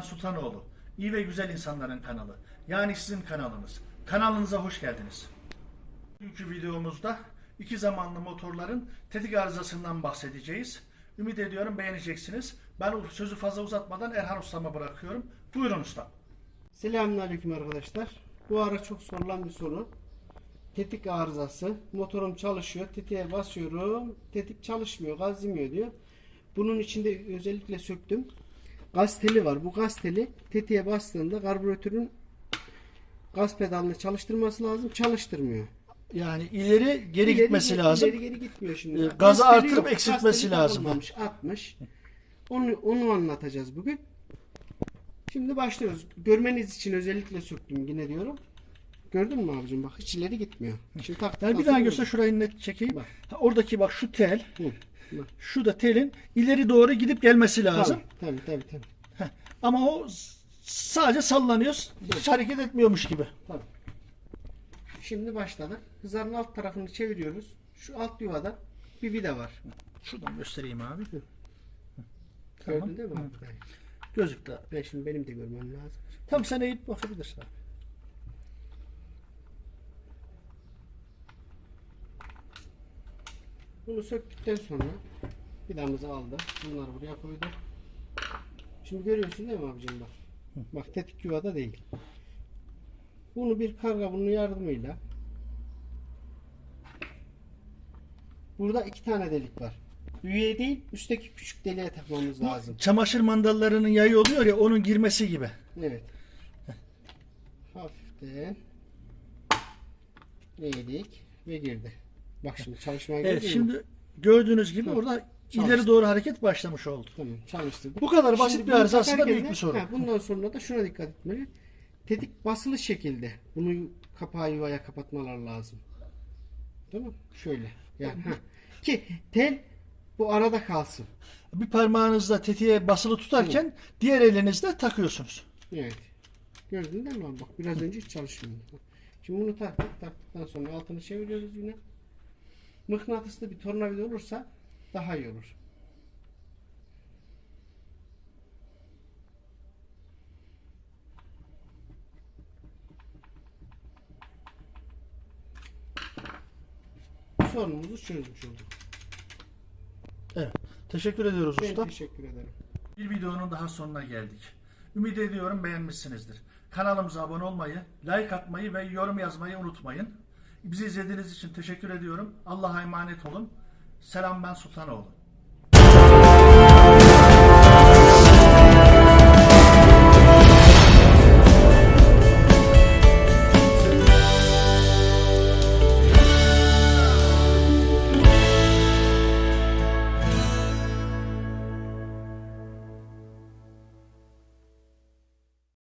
Sultanoğlu. İyi ve güzel insanların kanalı. Yani sizin kanalınız. Kanalınıza hoş geldiniz. Bugünkü videomuzda iki zamanlı motorların tetik arızasından bahsedeceğiz. Ümit ediyorum beğeneceksiniz. Ben sözü fazla uzatmadan Erhan Usta'ma bırakıyorum. Buyurun usta. Selamünaleyküm arkadaşlar. Bu ara çok sorulan bir soru. Tetik arızası. Motorum çalışıyor. Tetiğe basıyorum. Tetik çalışmıyor. Gaz diyor. Bunun içinde özellikle söktüm. Gaz teli var. Bu gaz teli tetiğe bastığında karbüratörün gaz pedalını çalıştırması lazım. Çalıştırmıyor. Yani ileri geri İleri- gitmesi lazım. İleri geri gitmiyor şimdi. Ee, Gaz gazı artırıp yok. Eksiltmesi lazım. Atmış. Onu, onu anlatacağız bugün. Şimdi başlıyoruz. Görmeniz için özellikle söktüm yine diyorum. Gördün mü abicim bak hiç ileri gitmiyor. Şimdi taktıktan Yani bir daha göster şurayı net çekeyim. Bak. Ha, oradaki bak şu tel, Hı. Şu da telin ileri doğru gidip gelmesi lazım. Tabii tabii tabii. tabii. Ama o sadece sallanıyor, hiç hareket etmiyormuş gibi. tabii. Şimdi başladık. Hızarın alt tarafını çeviriyoruz. Şu alt yuvada bir vida var. Şuradan göstereyim abi. Tamam. Gördün değil mi? Hı. Gözüktü. Ben şimdi benim de görmem lazım. Tam sen eğip bakabilirsin abi. Bunu söktükten sonra vidamızı aldı. Bunları buraya koydu. Şimdi görüyorsun değil mi abicim bak. Bak tetik yuvada değil. Bunu bir karga bunun yardımıyla Burada iki tane delik var. Üye değil, üstteki küçük deliğe takmamız lazım. Çamaşır mandallarının yayı oluyor ya onun girmesi gibi. Evet. Hafiften eğdik ve girdi. Bak şimdi çalışmaya Evet girdi mi? şimdi gördüğünüz gibi orada ileri doğru hareket başlamış oldu. Tamam çalıştırdık. Bu kadar basit Şimdi bir bunu arıza aslında takarken büyük de- bir sorun. ha, bundan sonra da şuna dikkat etmeli. Tetik basılı şekilde bunu kapağı yuvaya kapatmalar lazım. Değil mi? Şöyle. Yani, ha. Ki tel bu arada kalsın. Bir parmağınızla tetiğe basılı tutarken diğer elinizle takıyorsunuz. Evet. Gördün değil mi? abi? Bak biraz önce hiç çalışmıyordu. Şimdi bunu taktık. Taktıktan sonra altını çeviriyoruz yine. Mıknatıslı bir tornavida olursa daha iyi olur. Sorunumuzu çözmüş olduk. Evet. Teşekkür ediyoruz Ben usta. teşekkür ederim. Bir videonun daha sonuna geldik. Ümit ediyorum beğenmişsinizdir. Kanalımıza abone olmayı, like atmayı ve yorum yazmayı unutmayın. Bizi izlediğiniz için teşekkür ediyorum. Allah'a emanet olun. Selam ben Sultanoğlu.